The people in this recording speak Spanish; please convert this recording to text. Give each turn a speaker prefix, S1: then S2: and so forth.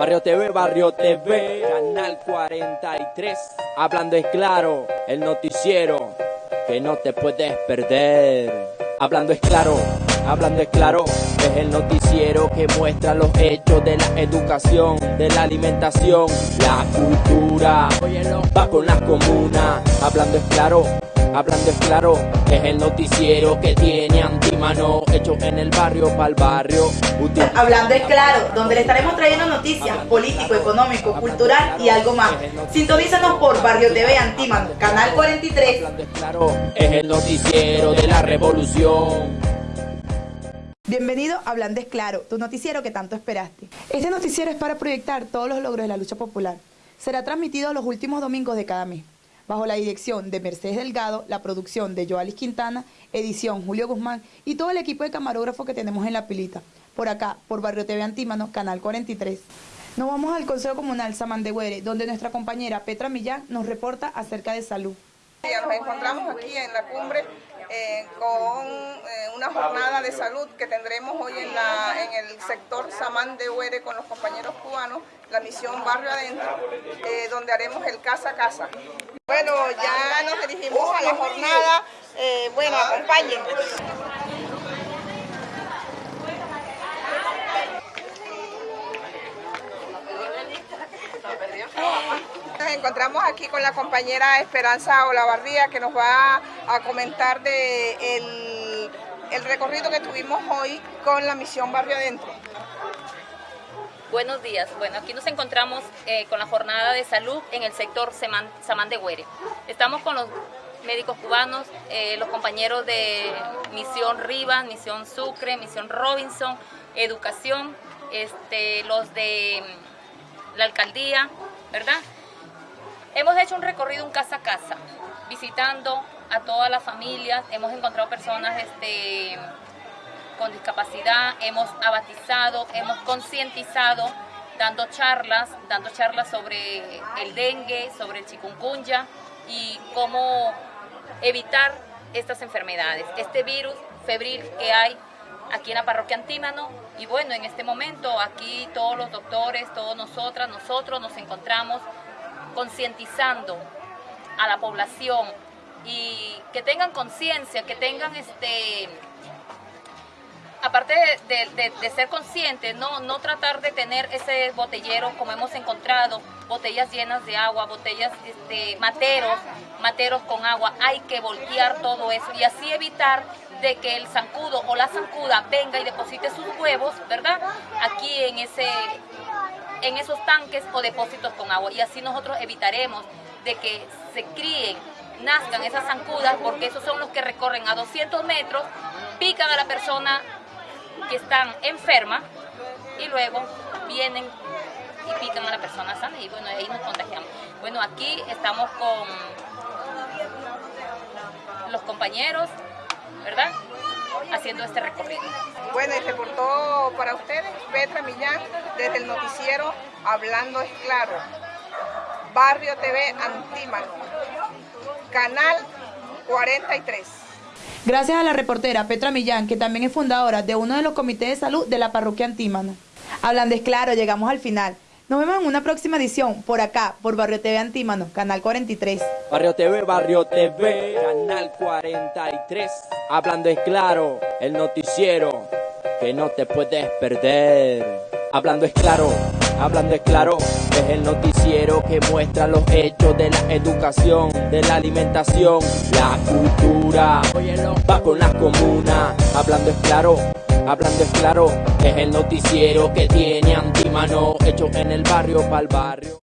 S1: Barrio TV, Barrio TV, Canal 43. Hablando es claro, el noticiero que no te puedes perder. Hablando es claro, hablando es claro, es el noticiero que muestra los hechos de la educación, de la alimentación, la cultura. Va con las comunas, hablando es claro, Hablando es claro, es el noticiero que tiene antimano hecho en el barrio para el barrio.
S2: Hablando es claro, donde le estaremos trayendo noticias político, económico, cultural y algo más. Sintonízanos por Barrio TV Antímano, Canal 43.
S1: Hablando es claro, es el noticiero de la revolución.
S2: Bienvenido a Hablando es Claro, tu noticiero que tanto esperaste. Este noticiero es para proyectar todos los logros de la lucha popular. Será transmitido los últimos domingos de cada mes bajo la dirección de Mercedes Delgado, la producción de Joalis Quintana, edición Julio Guzmán y todo el equipo de camarógrafos que tenemos en la pilita. Por acá, por Barrio TV Antímano, Canal 43. Nos vamos al Consejo Comunal Samán de Güere, donde nuestra compañera Petra Millán nos reporta acerca de salud.
S3: Nos encontramos aquí en la cumbre eh, con eh, una jornada de salud que tendremos hoy en, la, en el sector Samán de Huere con los compañeros cubanos, la misión Barrio Adentro, eh, donde haremos el casa a casa. Bueno, ya nos dirigimos a la jornada. Bueno, acompáñenme. Nos encontramos aquí con la compañera Esperanza Olavarría que nos va a comentar de el, recorrido que tuvimos hoy con la misión Barrio Adentro.
S4: Buenos días. Bueno, aquí nos encontramos eh, con la jornada de salud en el sector Samán de Güere. Estamos con los médicos cubanos, eh, los compañeros de Misión Rivas, Misión Sucre, Misión Robinson, Educación, este, los de mm, la alcaldía, ¿verdad? Hemos hecho un recorrido un casa a casa, visitando a todas las familias, hemos encontrado personas este, con discapacidad, hemos abatizado, hemos concientizado, dando charlas, dando charlas sobre el dengue, sobre el chikungunya y cómo evitar estas enfermedades, este virus febril que hay aquí en la parroquia Antímano y bueno, en este momento aquí todos los doctores, todos nosotras, nosotros nos encontramos concientizando a la población y que tengan conciencia, que tengan este aparte de, ser conscientes, no, no tratar de tener ese botellero como hemos encontrado, botellas llenas de agua, botellas, este, materos, materos con agua, hay que voltear todo eso y así evitar de que el zancudo o la zancuda venga y deposite sus huevos, ¿verdad? Aquí en, ese, en esos tanques o depósitos con agua y así nosotros evitaremos de que se críen, nazcan esas zancudas porque esos son los que recorren a 200 metros, pican a la persona que están enfermas y luego vienen y pican a la persona sana y bueno, ahí nos contagiamos. Bueno, aquí estamos con los compañeros, ¿verdad? Haciendo este recorrido.
S3: Bueno, y reportó para ustedes Petra Millán desde el noticiero Hablando es Claro, Barrio TV Antímano, Canal 43.
S2: Gracias a la reportera Petra Millán, que también es fundadora de uno de los comités de salud de la parroquia Antímano. Hablando es claro, llegamos al final. Nos vemos en una próxima edición, por acá, por Barrio TV Antímano, Canal 43.
S1: Barrio TV, Barrio TV, Canal 43. Hablando es claro, el noticiero que no te puedes perder. Hablando es claro, hablando es claro, es el noticiero que muestra los hechos de la educación, de la alimentación, la cultura. Va con las comunas, hablando es claro. Hablando es claro, es el noticiero que tiene antimano hecho en el barrio para el barrio.